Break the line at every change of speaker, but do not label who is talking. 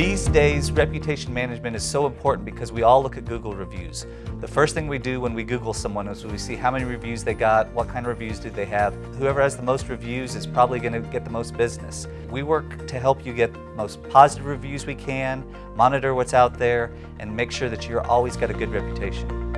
These days, reputation management is so important because we all look at Google reviews. The first thing we do when we Google someone is we see how many reviews they got, what kind of reviews do they have. Whoever has the most reviews is probably going to get the most business. We work to help you get most positive reviews we can, monitor what's out there, and make sure that you're always got a good reputation.